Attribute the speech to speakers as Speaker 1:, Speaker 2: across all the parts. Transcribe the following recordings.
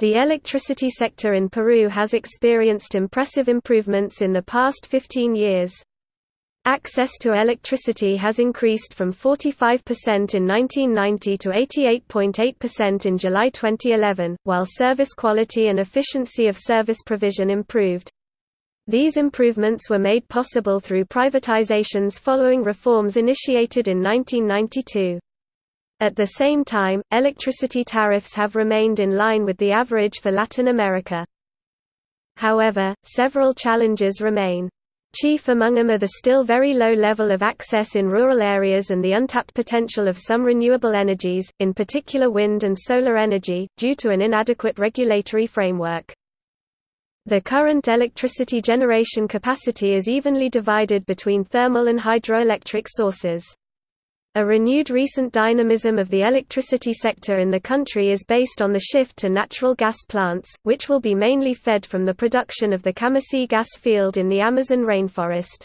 Speaker 1: The electricity sector in Peru has experienced impressive improvements in the past 15 years. Access to electricity has increased from 45% in 1990 to 88.8% in July 2011, while service quality and efficiency of service provision improved. These improvements were made possible through privatizations following reforms initiated in 1992. At the same time, electricity tariffs have remained in line with the average for Latin America. However, several challenges remain. Chief among them are the still very low level of access in rural areas and the untapped potential of some renewable energies, in particular wind and solar energy, due to an inadequate regulatory framework. The current electricity generation capacity is evenly divided between thermal and hydroelectric sources. A renewed recent dynamism of the electricity sector in the country is based on the shift to natural gas plants, which will be mainly fed from the production of the Camisea gas field in the Amazon rainforest.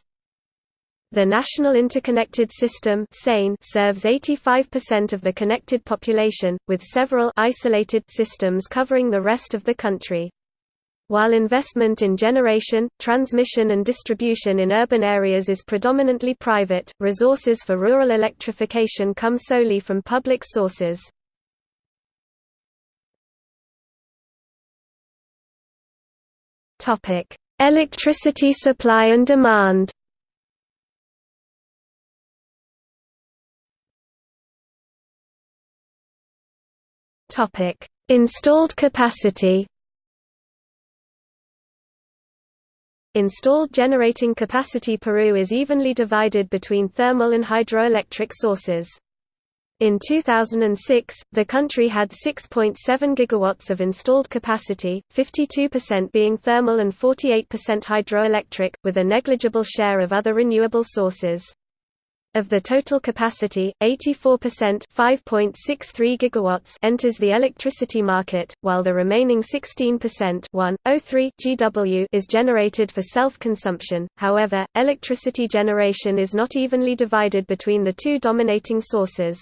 Speaker 1: The National Interconnected System serves 85% of the connected population, with several isolated systems covering the rest of the country. While investment in generation, transmission and distribution in urban areas is predominantly private, resources for rural electrification come solely from public sources. Electricity supply and demand Installed capacity Installed generating capacity Peru is evenly divided between thermal and hydroelectric sources. In 2006, the country had 6.7 gigawatts of installed capacity, 52% being thermal and 48% hydroelectric, with a negligible share of other renewable sources. Of the total capacity, 84% 5.63 gigawatts enters the electricity market, while the remaining 16% 1.03 GW is generated for self-consumption. However, electricity generation is not evenly divided between the two dominating sources.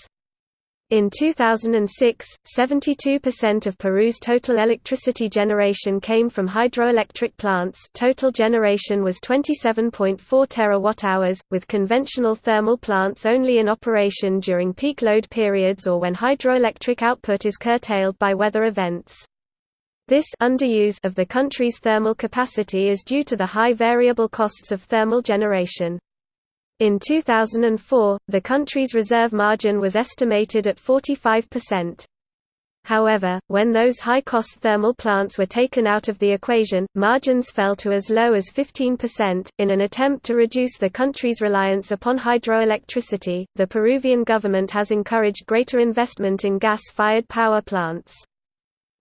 Speaker 1: In 2006, 72% of Peru's total electricity generation came from hydroelectric plants total generation was 27.4 terawatt-hours, with conventional thermal plants only in operation during peak load periods or when hydroelectric output is curtailed by weather events. This underuse of the country's thermal capacity is due to the high variable costs of thermal generation. In 2004, the country's reserve margin was estimated at 45%. However, when those high-cost thermal plants were taken out of the equation, margins fell to as low as 15%. In an attempt to reduce the country's reliance upon hydroelectricity, the Peruvian government has encouraged greater investment in gas-fired power plants.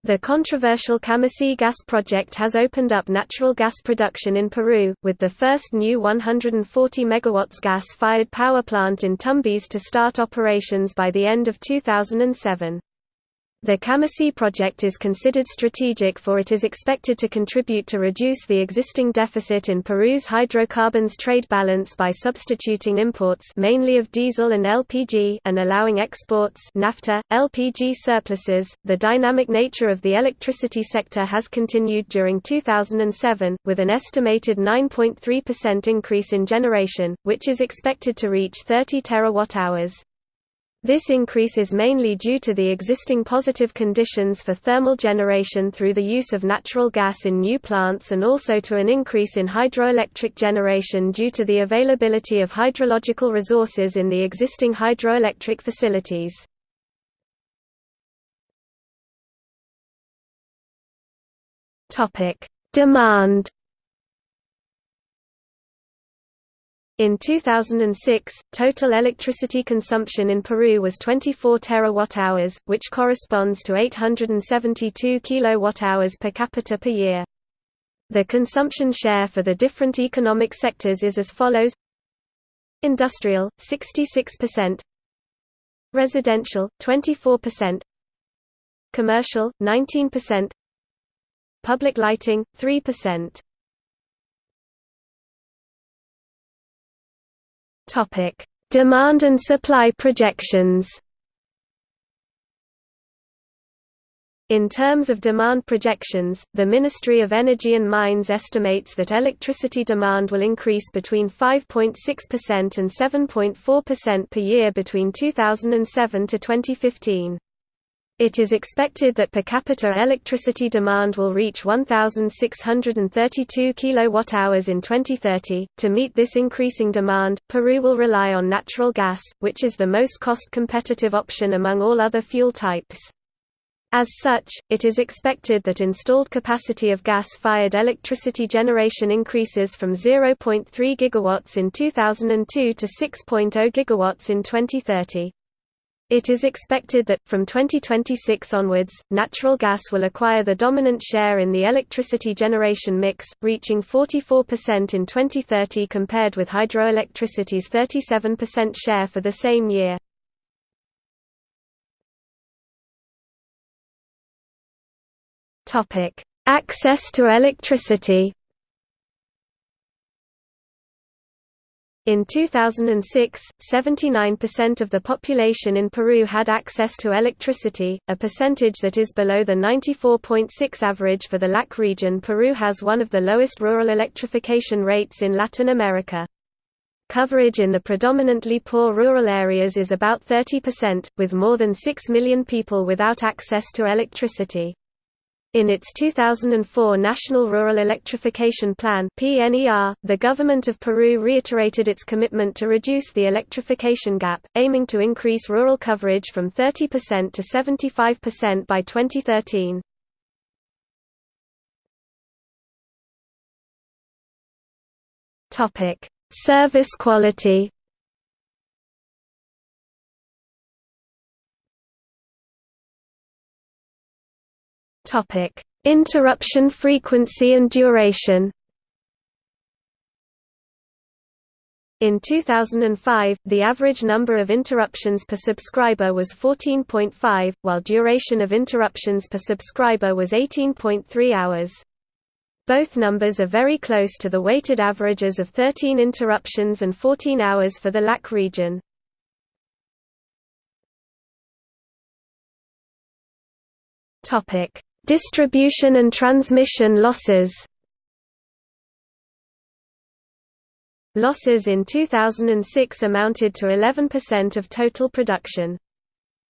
Speaker 1: The controversial Camisea gas project has opened up natural gas production in Peru, with the first new 140 MW gas-fired power plant in Tumbes to start operations by the end of 2007. The Camisea project is considered strategic for it is expected to contribute to reduce the existing deficit in Peru's hydrocarbons trade balance by substituting imports mainly of diesel and LPG and allowing exports naphtha, LPG surpluses. The dynamic nature of the electricity sector has continued during 2007, with an estimated 9.3% increase in generation, which is expected to reach 30 terawatt-hours. This increase is mainly due to the existing positive conditions for thermal generation through the use of natural gas in new plants and also to an increase in hydroelectric generation due to the availability of hydrological resources in the existing hydroelectric facilities. Demand In 2006, total electricity consumption in Peru was 24 terawatt-hours, which corresponds to 872 kilowatt-hours per capita per year. The consumption share for the different economic sectors is as follows. Industrial, 66% Residential, 24% Commercial, 19% Public lighting, 3% Topic: Demand and supply projections. In terms of demand projections, the Ministry of Energy and Mines estimates that electricity demand will increase between 5.6% and 7.4% per year between 2007 to 2015. It is expected that per capita electricity demand will reach 1632 kWh in 2030. To meet this increasing demand, Peru will rely on natural gas, which is the most cost competitive option among all other fuel types. As such, it is expected that installed capacity of gas-fired electricity generation increases from 0.3 gigawatts in 2002 to 6.0 gigawatts in 2030. It is expected that, from 2026 onwards, natural gas will acquire the dominant share in the electricity generation mix, reaching 44% in 2030 compared with hydroelectricity's 37% share for the same year. Access to electricity. In 2006, 79% of the population in Peru had access to electricity, a percentage that is below the 94.6 average for the LAC region. Peru has one of the lowest rural electrification rates in Latin America. Coverage in the predominantly poor rural areas is about 30%, with more than 6 million people without access to electricity. In its 2004 National Rural Electrification Plan (PNER), the government of Peru reiterated its commitment to reduce the electrification gap, aiming to increase rural coverage from 30% to 75% by 2013. Topic: Service quality. Topic: Interruption frequency and duration. In 2005, the average number of interruptions per subscriber was 14.5, while duration of interruptions per subscriber was 18.3 hours. Both numbers are very close to the weighted averages of 13 interruptions and 14 hours for the LAC region. Topic: Distribution and transmission losses Losses in 2006 amounted to 11% of total production.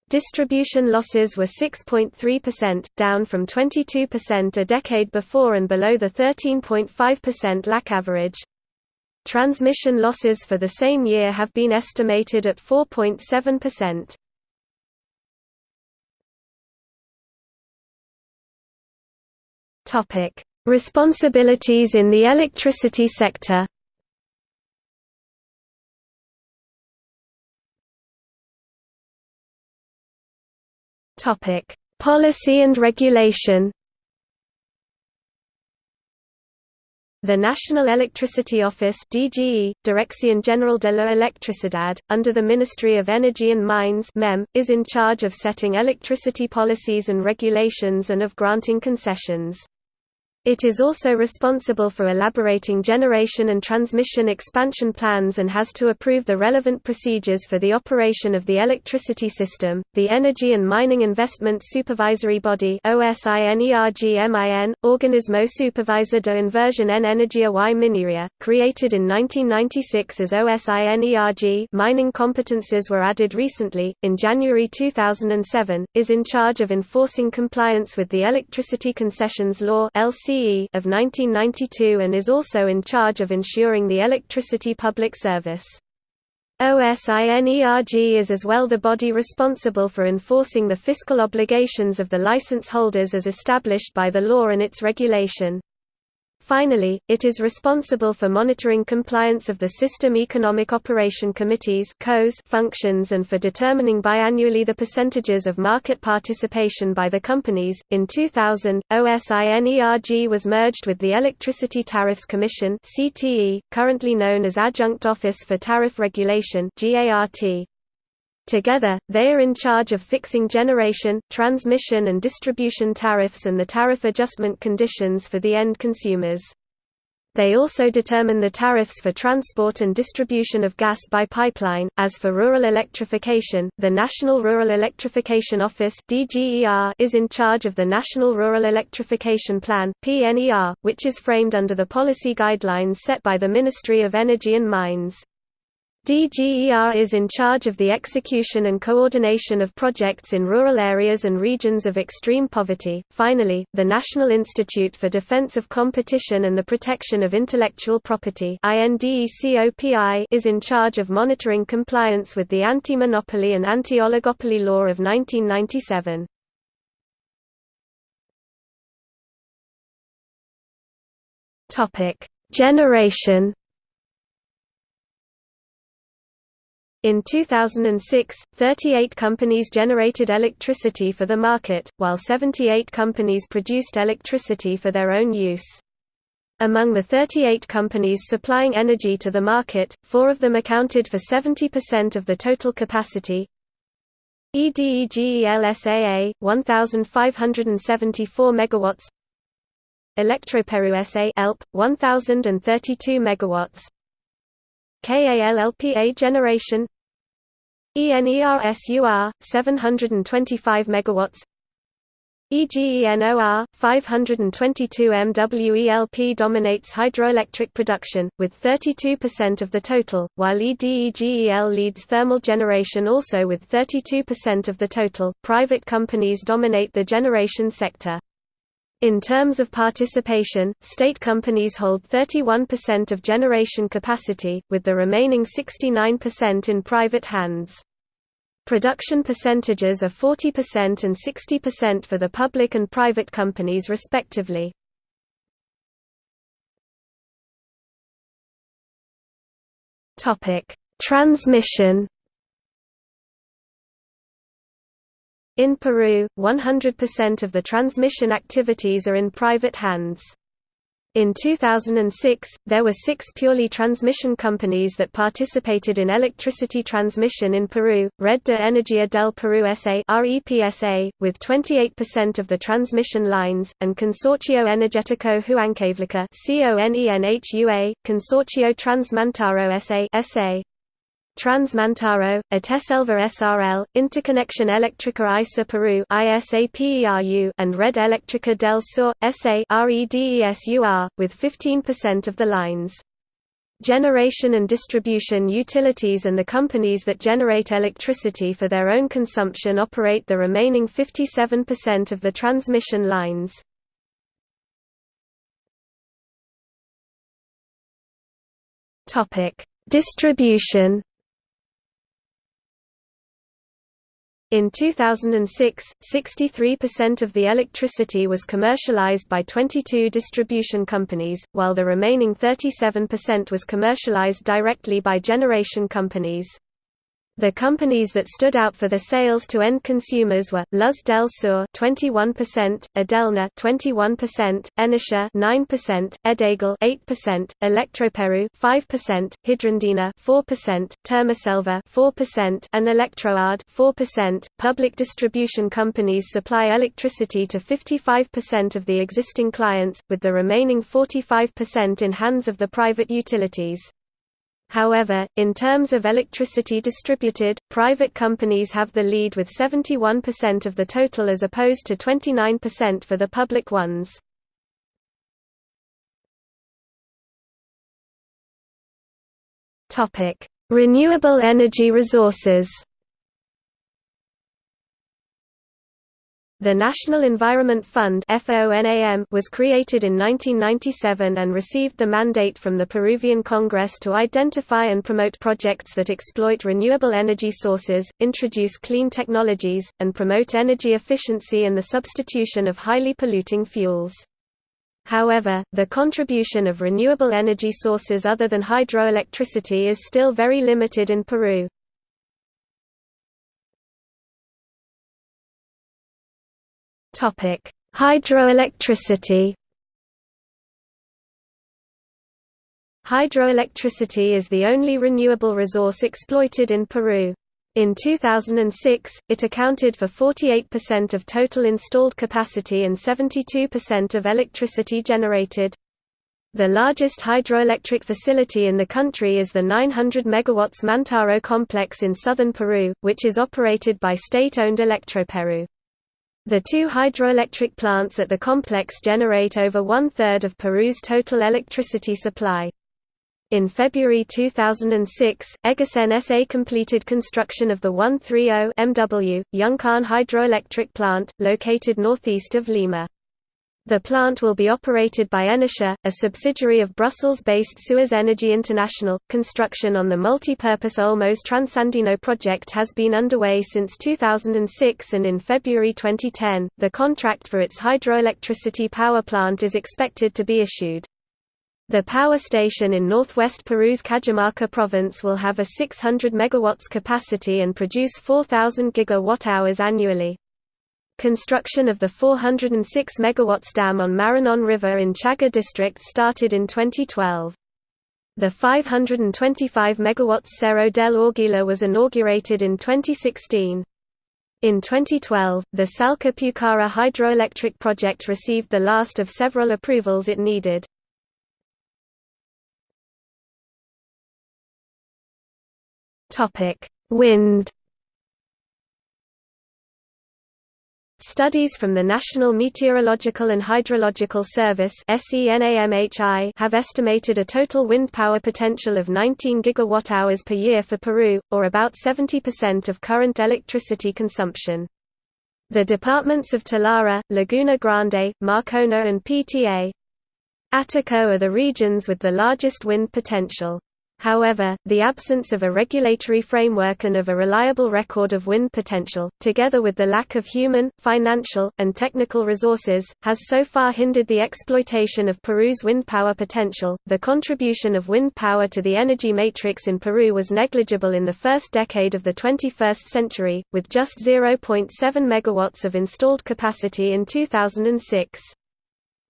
Speaker 1: Distribution losses were 6.3%, down from 22% a decade before and below the 13.5% LAC average. Transmission losses for the same year have been estimated at 4.7%. Topic: Responsibilities in the electricity sector. Topic: Policy and regulation. The National Electricity Office DGE, Dirección General de la Electricidad, under the Ministry of Energy and Mines MEM, is in charge of setting electricity policies and regulations and of granting concessions. It is also responsible for elaborating generation and transmission expansion plans and has to approve the relevant procedures for the operation of the electricity system. The Energy and Mining Investment Supervisory Body OSINERGMIN, Organismo Supervisor de Inversión en Energía y Minería, created in 1996 as OSINERG mining competences were added recently, in January 2007, is in charge of enforcing compliance with the Electricity Concessions Law LC of 1992 and is also in charge of ensuring the electricity public service. OSINERG is as well the body responsible for enforcing the fiscal obligations of the license holders as established by the law and its regulation. Finally, it is responsible for monitoring compliance of the System Economic Operation Committees functions and for determining biannually the percentages of market participation by the companies. In 2000, OSINERG was merged with the Electricity Tariffs Commission currently known as Adjunct Office for Tariff Regulation. Together, they are in charge of fixing generation, transmission and distribution tariffs and the tariff adjustment conditions for the end consumers. They also determine the tariffs for transport and distribution of gas by pipeline. As for rural electrification, the National Rural Electrification Office (DGER) is in charge of the National Rural Electrification Plan (PNER), which is framed under the policy guidelines set by the Ministry of Energy and Mines. DGER is in charge of the execution and coordination of projects in rural areas and regions of extreme poverty. Finally, the National Institute for Defense of Competition and the Protection of Intellectual Property is in charge of monitoring compliance with the anti-monopoly and anti-oligopoly law of 1997. Topic: Generation In 2006, 38 companies generated electricity for the market, while 78 companies produced electricity for their own use. Among the 38 companies supplying energy to the market, four of them accounted for 70% of the total capacity. EDEGELSAA 1574 megawatts Electroperu SA ELP 1032 megawatts KALLPA generation ENERSUR 725 megawatts EGENOR 522 MWELP dominates hydroelectric production with 32% of the total, while EDEGEL leads thermal generation also with 32% of the total. Private companies dominate the generation sector. In terms of participation, state companies hold 31% of generation capacity, with the remaining 69% in private hands. Production percentages are 40% and 60% for the public and private companies respectively. Transmission In Peru, 100% of the transmission activities are in private hands. In 2006, there were six purely transmission companies that participated in electricity transmission in Peru, Red de Energía del Perú S.A. with 28% of the transmission lines, and Consorcio Energético Huancavelica Consorcio Transmantaro S.A. Transmantaro, Eteselva SRL, Interconexión Eléctrica ISA Peru and Red Eléctrica del Sur, SA with 15% of the lines. Generation and distribution utilities and the companies that generate electricity for their own consumption operate the remaining 57% of the transmission lines. Distribution In 2006, 63% of the electricity was commercialized by 22 distribution companies, while the remaining 37% was commercialized directly by generation companies. The companies that stood out for the sales to end consumers were Luz del Sur 21%, Edelnor 21%, Enersur 9%, Edegel 8%, Electroperu 5%, Hidrandina 4%, Termoselva 4%, and Electroard 4%. Public distribution companies supply electricity to 55% of the existing clients, with the remaining 45% in hands of the private utilities. However, in terms of electricity distributed, private companies have the lead with 71% of the total as opposed to 29% for the public ones. Renewable energy resources The National Environment Fund was created in 1997 and received the mandate from the Peruvian Congress to identify and promote projects that exploit renewable energy sources, introduce clean technologies, and promote energy efficiency and the substitution of highly polluting fuels. However, the contribution of renewable energy sources other than hydroelectricity is still very limited in Peru. Topic: Hydroelectricity. Hydroelectricity is the only renewable resource exploited in Peru. In 2006, it accounted for 48% of total installed capacity and 72% of electricity generated. The largest hydroelectric facility in the country is the 900 MW Mantaro complex in southern Peru, which is operated by state-owned Electroperú. The two hydroelectric plants at the complex generate over one-third of Peru's total electricity supply. In February 2006, Egasen SA completed construction of the 130 MW Yuncan hydroelectric plant, located northeast of Lima. The plant will be operated by Enersur, a subsidiary of Brussels-based Suez Energy International. Construction on the multi-purpose Olmos Transandino project has been underway since 2006 and in February 2010, the contract for its hydroelectricity power plant is expected to be issued. The power station in northwest Peru's Cajamarca province will have a 600 MW capacity and produce 4,000 GWh annually. Construction of the 406 MW dam on Maranon River in Chaglla district started in 2012. The 525 MW Cerro del Águila was inaugurated in 2016. In 2012, the Salka Pucara hydroelectric project received the last of several approvals it needed. Wind Studies from the National Meteorological and Hydrological Service have estimated a total wind power potential of 19 gigawatt-hours per year for Peru, or about 70% of current electricity consumption. The departments of Talara, Laguna Grande, Marcona and PTA Ataco are the regions with the largest wind potential. However, the absence of a regulatory framework and of a reliable record of wind potential, together with the lack of human, financial, and technical resources, has so far hindered the exploitation of Peru's wind power potential. The contribution of wind power to the energy matrix in Peru was negligible in the first decade of the 21st century, with just 0.7 megawatts of installed capacity in 2006.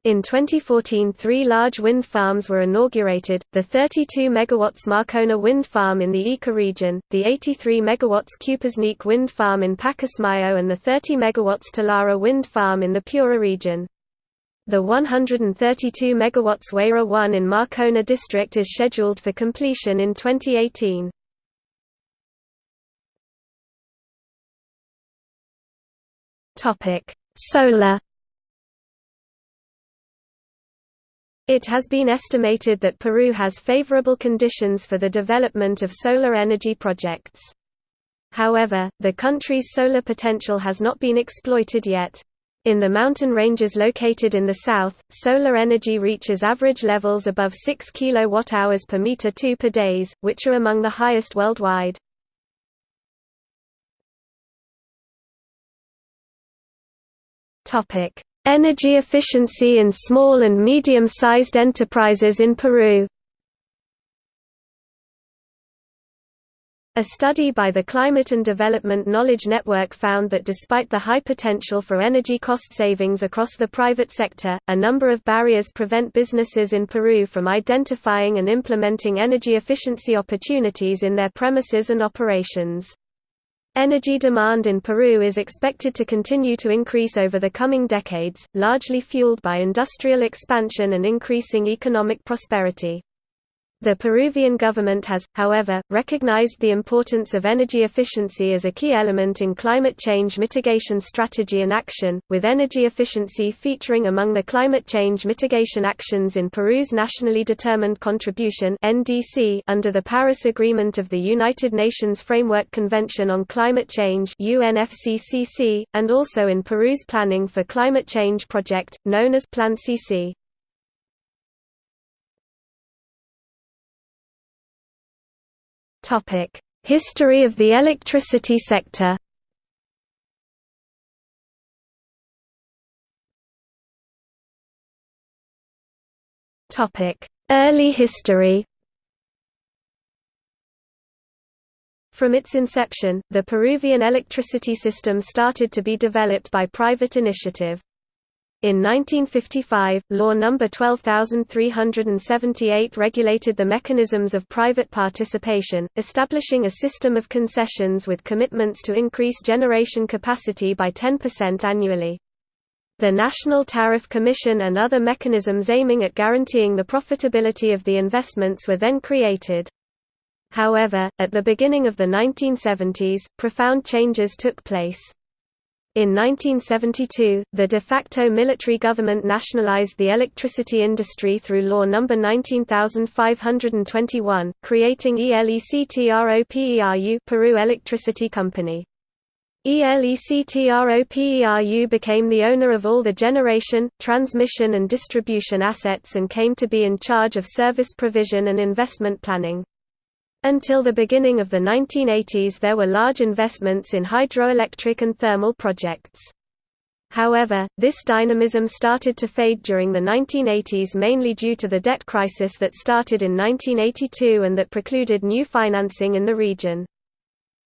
Speaker 1: In 2014 three large wind farms were inaugurated, the 32 MW Marcona wind farm in the Ica region, the 83 MW Cupisnique wind farm in Pacasmayo and the 30 MW Talara wind farm in the Piura region. The 132 MW Huayra 1 in Marcona district is scheduled for completion in 2018. Solar It has been estimated that Peru has favorable conditions for the development of solar energy projects. However, the country's solar potential has not been exploited yet. In the mountain ranges located in the south, solar energy reaches average levels above 6 kWh per meter 2 per days, which are among the highest worldwide. Topic: Energy efficiency in small and medium-sized enterprises in Peru A study by the Climate and Development Knowledge Network found that despite the high potential for energy cost savings across the private sector, a number of barriers prevent businesses in Peru from identifying and implementing energy efficiency opportunities in their premises and operations. Energy demand in Peru is expected to continue to increase over the coming decades, largely fueled by industrial expansion and increasing economic prosperity. The Peruvian government has, however, recognized the importance of energy efficiency as a key element in climate change mitigation strategy and action, with energy efficiency featuring among the climate change mitigation actions in Peru's Nationally Determined Contribution under the Paris Agreement of the United Nations Framework Convention on Climate Change and also in Peru's Planning for Climate Change project, known as Plan CC. Topic: History of the electricity sector. Topic: Early history. From its inception, the Peruvian electricity system started to be developed by private initiative. In 1955, Law No. 12378 regulated the mechanisms of private participation, establishing a system of concessions with commitments to increase generation capacity by 10% annually. The National Tariff Commission and other mechanisms aiming at guaranteeing the profitability of the investments were then created. However, at the beginning of the 1970s, profound changes took place. In 1972, the de facto military government nationalized the electricity industry through Law No. 19521, creating ELECTROPERU Peru Electricity Company. ELECTROPERU became the owner of all the generation, transmission and distribution assets and came to be in charge of service provision and investment planning. Until the beginning of the 1980s there were large investments in hydroelectric and thermal projects. However, this dynamism started to fade during the 1980s mainly due to the debt crisis that started in 1982 and that precluded new financing in the region.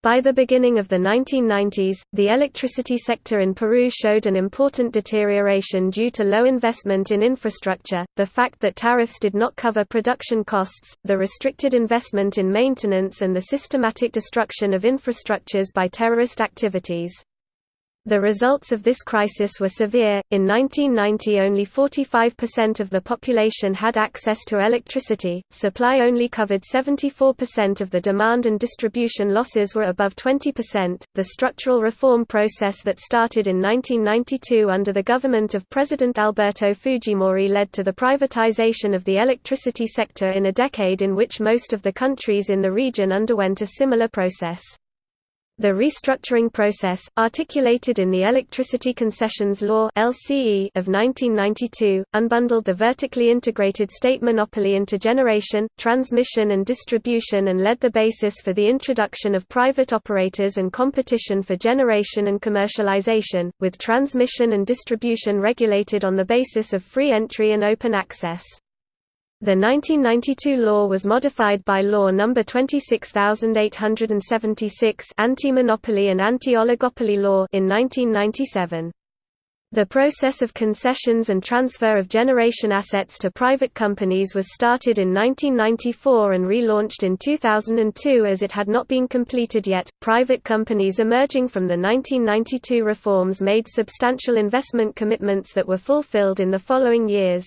Speaker 1: By the beginning of the 1990s, the electricity sector in Peru showed an important deterioration due to low investment in infrastructure, the fact that tariffs did not cover production costs, the restricted investment in maintenance and the systematic destruction of infrastructures by terrorist activities. The results of this crisis were severe. In 1990, only 45% of the population had access to electricity, supply only covered 74% of the demand, and distribution losses were above 20%. The structural reform process that started in 1992 under the government of President Alberto Fujimori led to the privatization of the electricity sector in a decade in which most of the countries in the region underwent a similar process. The restructuring process, articulated in the Electricity Concessions Law (LCE) of 1992, unbundled the vertically integrated state monopoly into generation, transmission and distribution and led the basis for the introduction of private operators and competition for generation and commercialization, with transmission and distribution regulated on the basis of free entry and open access. The 1992 law was modified by Law No. 26876 Anti-Monopoly and Anti-Oligopoly Law in 1997. The process of concessions and transfer of generation assets to private companies was started in 1994 and relaunched in 2002 as it had not been completed yet. Private companies emerging from the 1992 reforms made substantial investment commitments that were fulfilled in the following years.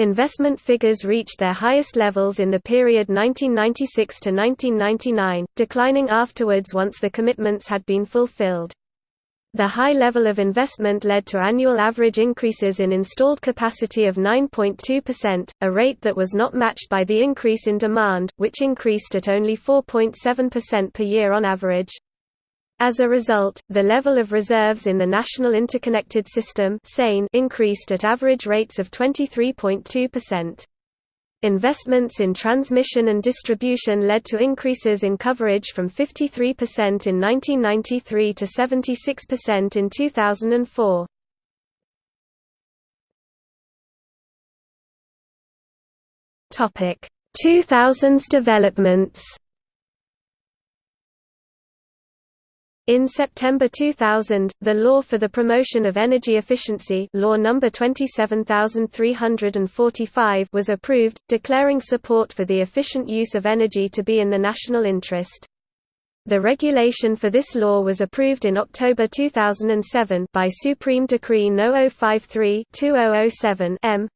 Speaker 1: Investment figures reached their highest levels in the period 1996 to 1999, declining afterwards once the commitments had been fulfilled. The high level of investment led to annual average increases in installed capacity of 9.2%, a rate that was not matched by the increase in demand, which increased at only 4.7% per year on average. As a result, the level of reserves in the National Interconnected System increased at average rates of 23.2%. Investments in transmission and distribution led to increases in coverage from 53% in 1993 to 76% in 2004. Topic: 2000s developments. In September 2000, the Law for the Promotion of Energy Efficiency Law No. 27345 was approved, declaring support for the efficient use of energy to be in the national interest. The regulation for this law was approved in October 2007 by Supreme Decree No. 053-2007 M.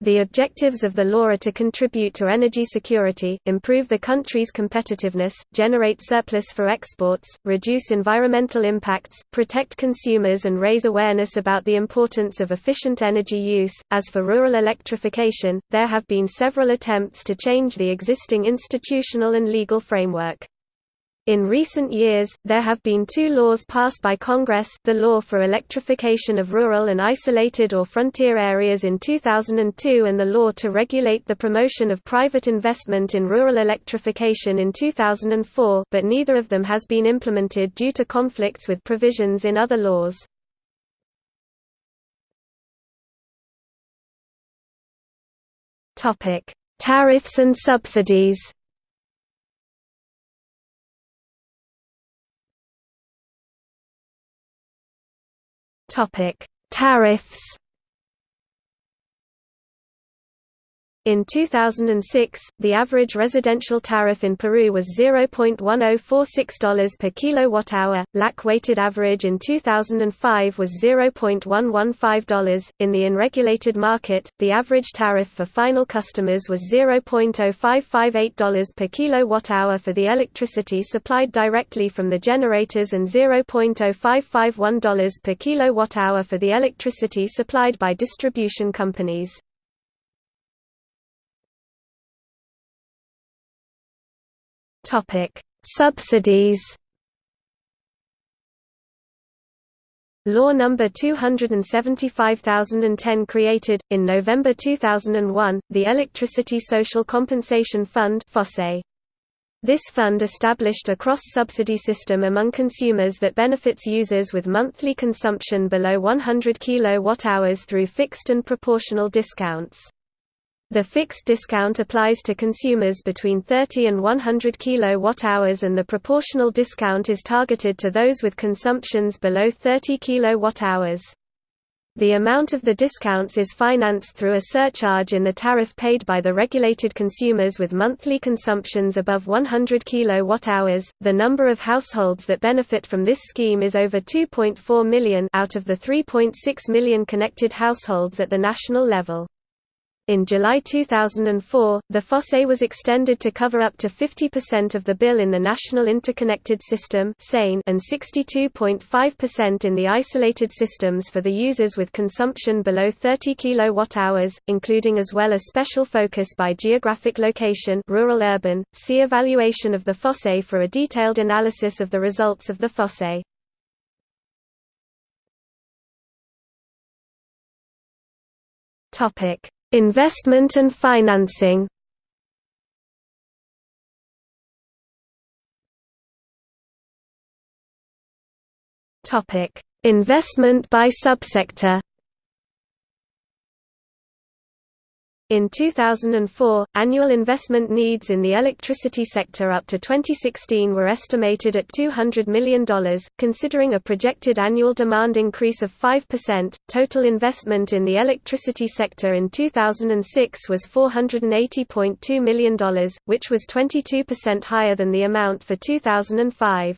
Speaker 1: The objectives of the law are to contribute to energy security, improve the country's competitiveness, generate surplus for exports, reduce environmental impacts, protect consumers and raise awareness about the importance of efficient energy use. As for rural electrification, there have been several attempts to change the existing institutional and legal framework. In recent years, there have been two laws passed by Congress the Law for Electrification of Rural and Isolated or Frontier Areas in 2002 and the Law to Regulate the Promotion of Private Investment in Rural Electrification in 2004 but neither of them has been implemented due to conflicts with provisions in other laws. Tariffs and subsidies Topic: Tariffs. In 2006, the average residential tariff in Peru was $0.1046 per kilowatt-hour. LAC weighted average in 2005 was $0.115. In the unregulated market, the average tariff for final customers was $0.0558 per kilowatt-hour for the electricity supplied directly from the generators and $0.0551 per kilowatt-hour for the electricity supplied by distribution companies. Topic: Subsidies. Law No. 275010 created, in November 2001, the Electricity Social Compensation Fund This fund established a cross-subsidy system among consumers that benefits users with monthly consumption below 100 kWh through fixed and proportional discounts. The fixed discount applies to consumers between 30 and 100 kWh and the proportional discount is targeted to those with consumptions below 30 kWh. The amount of the discounts is financed through a surcharge in the tariff paid by the regulated consumers with monthly consumptions above 100 kWh. The number of households that benefit from this scheme is over 2.4 million out of the 3.6 million connected households at the national level. In July 2004, the FOSE was extended to cover up to 50% of the bill in the National Interconnected System and 62.5% in the isolated systems for the users with consumption below 30 kWh, including as well a special focus by geographic location rural-urban. See evaluation of the FOSE for a detailed analysis of the results of the FOSE. Topic Investment and financing. Investment by subsector In 2004, annual investment needs in the electricity sector up to 2016 were estimated at $200 million, considering a projected annual demand increase of 5%. Total investment in the electricity sector in 2006 was $480.2 million, which was 22% higher than the amount for 2005.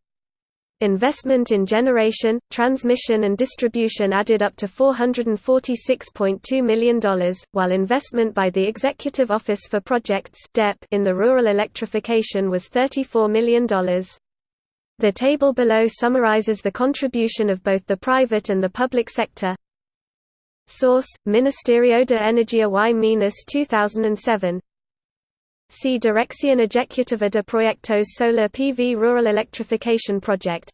Speaker 1: Investment in generation, transmission and distribution added up to $446.2 million, while investment by the Executive Office for Projects in the rural electrification was $34 million. The table below summarizes the contribution of both the private and the public sector. Source: Ministerio de Energía y Minas 2007 See Dirección Ejecutiva de Proyectos Solar PV Rural Electrification Project.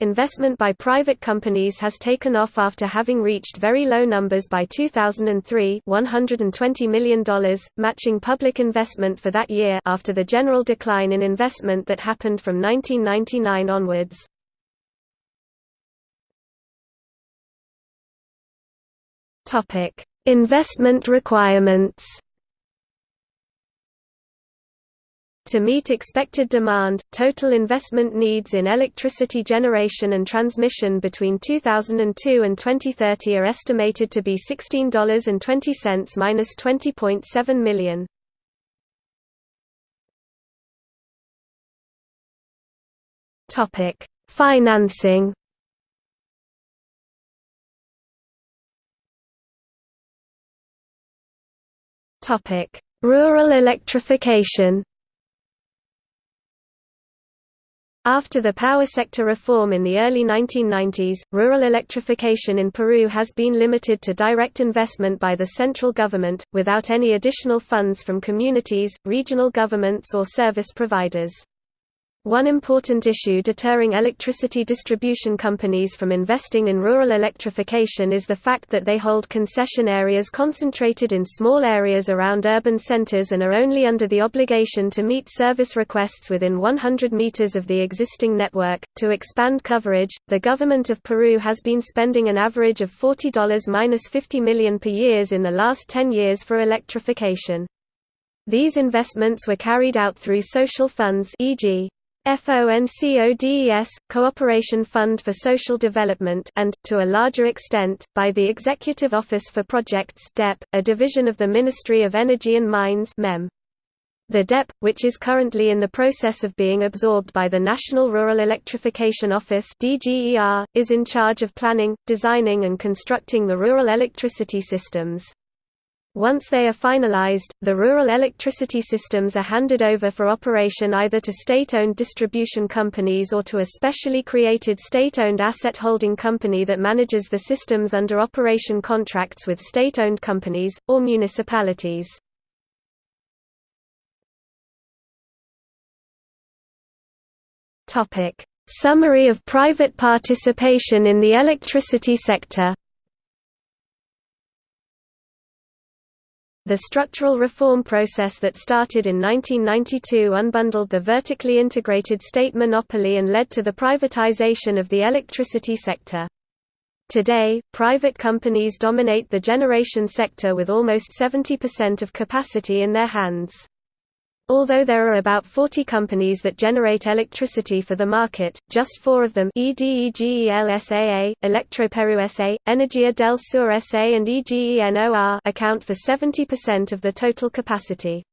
Speaker 1: Investment by private companies has taken off after having reached very low numbers by 2003 $120 million, matching public investment for that year after the general decline in investment that happened from 1999 onwards. Investment requirements To meet expected demand, total investment needs in electricity generation and transmission between 2002 and 2030 are estimated to be $16.20 minus 20.7 million. Topic: Financing. Topic: Rural electrification. After the power sector reform in the early 1990s, rural electrification in Peru has been limited to direct investment by the central government, without any additional funds from communities, regional governments or service providers. One important issue deterring electricity distribution companies from investing in rural electrification is the fact that they hold concession areas concentrated in small areas around urban centers and are only under the obligation to meet service requests within 100 meters of the existing network. To expand coverage, the government of Peru has been spending an average of $40-50 million per year in the last 10 years for electrification. These investments were carried out through social funds e.g. FONCODES, Cooperation Fund for Social Development and, to a larger extent, by the Executive Office for Projects DEP, a division of the Ministry of Energy and Mines MEM. The DEP, which is currently in the process of being absorbed by the National Rural Electrification Office DGER, is in charge of planning, designing and constructing the rural electricity systems. Once they are finalized, the rural electricity systems are handed over for operation either to state-owned distribution companies or to a specially created state-owned asset holding company that manages the systems under operation contracts with state-owned companies, or municipalities. Summary of private participation in the electricity sector The structural reform process that started in 1992 unbundled the vertically integrated state monopoly and led to the privatization of the electricity sector. Today, private companies dominate the generation sector with almost 70% of capacity in their hands. Although there are about 40 companies that generate electricity for the market, just four of them EDEGEL SAA, Electroperu SA, Energia del Sur SA and EGENOR account for 70% of the total capacity.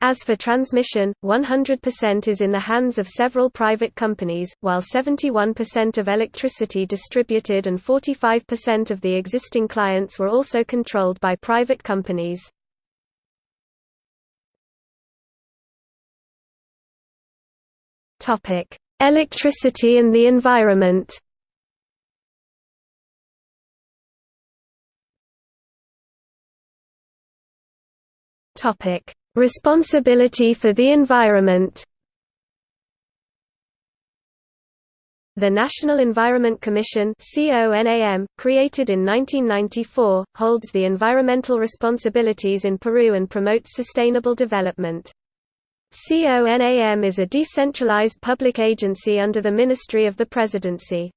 Speaker 1: As for transmission, 100% is in the hands of several private companies, while 71% of electricity distributed and 45% of the existing clients were also controlled by private companies. Topic: Electricity and the environment. Topic: Responsibility for the environment. The National Environment Commission created in 1994, holds the environmental responsibilities in Peru and promotes sustainable development. CONAM is a decentralized public agency under the Ministry of the Presidency.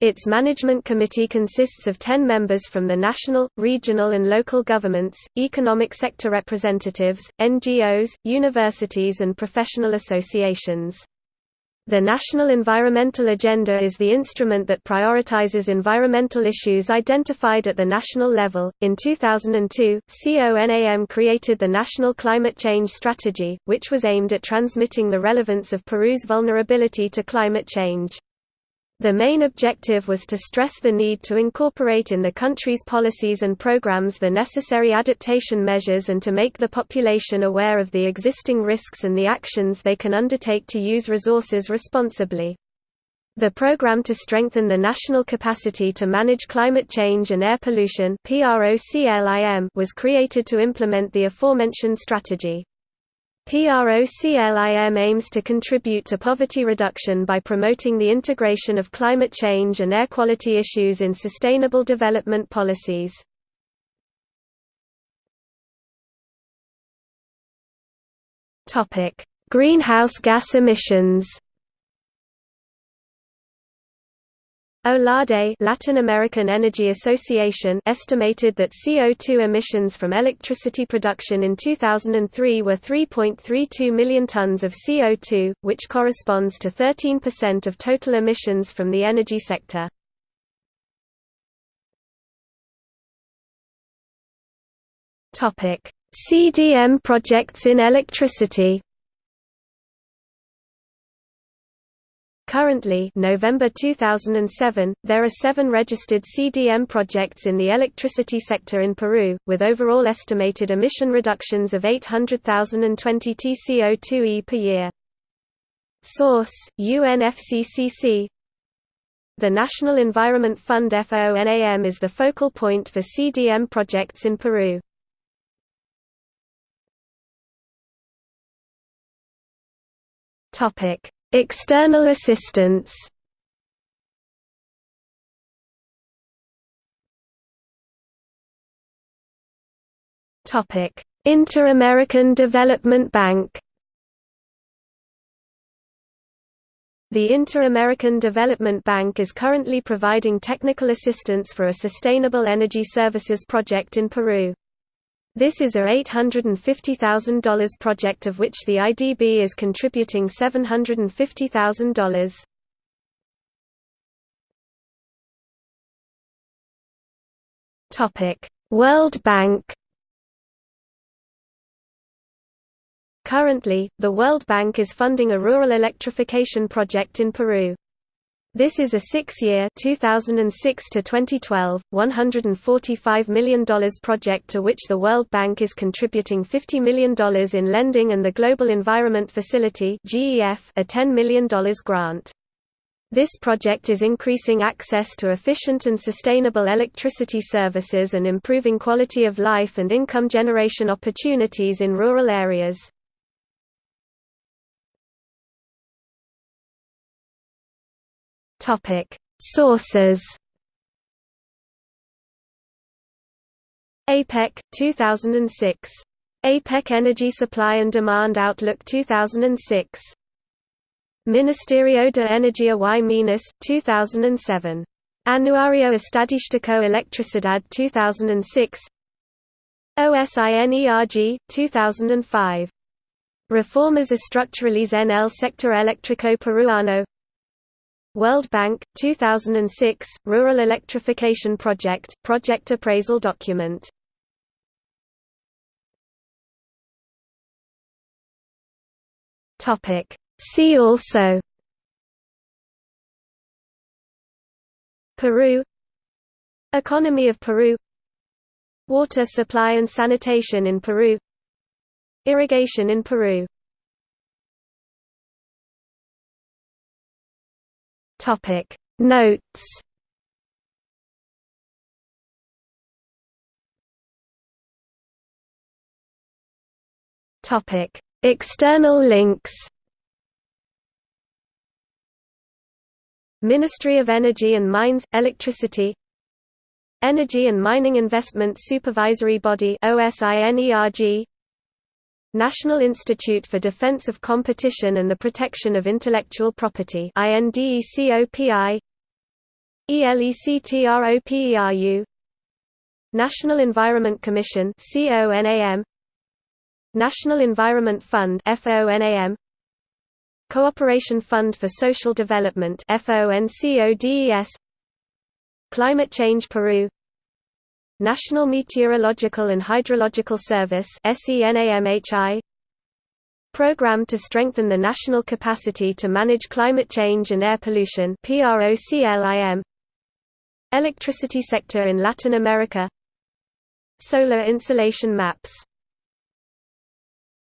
Speaker 1: Its management committee consists of 10 members from the national, regional and local governments, economic sector representatives, NGOs, universities and professional associations. The National Environmental Agenda is the instrument that prioritizes environmental issues identified at the national level. In 2002, CONAM created the National Climate Change Strategy, which was aimed at transmitting the relevance of Peru's vulnerability to climate change. The main objective was to stress the need to incorporate in the country's policies and programs the necessary adaptation measures and to make the population aware of the existing risks and the actions they can undertake to use resources responsibly. The program to strengthen the national capacity to manage climate change and air pollution was created to implement the aforementioned strategy. PROCLIM aims to contribute to poverty reduction by promoting the integration of climate change and air quality issues in sustainable development policies. Greenhouse gas emissions OLADE Latin American Energy Association estimated that CO2 emissions from electricity production in 2003 were 3.32 million tons of CO2, which corresponds to 13% of total emissions from the energy sector. CDM projects in electricity Currently November 2007, there are seven registered CDM projects in the electricity sector in Peru, with overall estimated emission reductions of 800,020 TCO2e per year. Source, UNFCCC The National Environment Fund FONAM is the focal point for CDM projects in Peru. Topic External assistance. Inter-American Development Bank. The Inter-American Development Bank is currently providing technical assistance for a sustainable energy services project in Peru. This is a $850,000 project of which the IDB is contributing $750,000. Topic: World Bank Currently, the World Bank is funding a rural electrification project in Peru. This is a six-year (2006–2012), $145 million project to which the World Bank is contributing $50 million in lending and the Global Environment Facility a $10 million grant. This project is increasing access to efficient and sustainable electricity services and improving quality of life and income generation opportunities in rural areas. Topic: Sources. APEC 2006. APEC Energy Supply and Demand Outlook 2006. Ministerio de Energía y Minas 2007. Anuario Estadístico Electricidad 2006. OSINERG 2005. Reformas estructurales en el sector eléctrico peruano World Bank, 2006, Rural Electrification Project, Project Appraisal Document. See also. Peru. Economy of Peru. Water supply and sanitation in Peru. Irrigation in Peru Topic Notes. Topic External links. Ministry of Energy and Mines Electricity. Energy and Mining Investment Supervisory Body OSINERG National Institute for Defense of Competition and the Protection of Intellectual Property INDECOPI ELECTROPERU National Environment Commission CONAM National Environment Fund FONAM Cooperation Fund for Social Development FONCODES Climate Change Peru National Meteorological and Hydrological Service Program to strengthen the national capacity to manage climate change and air pollution Electricity sector in Latin America Solar insolation maps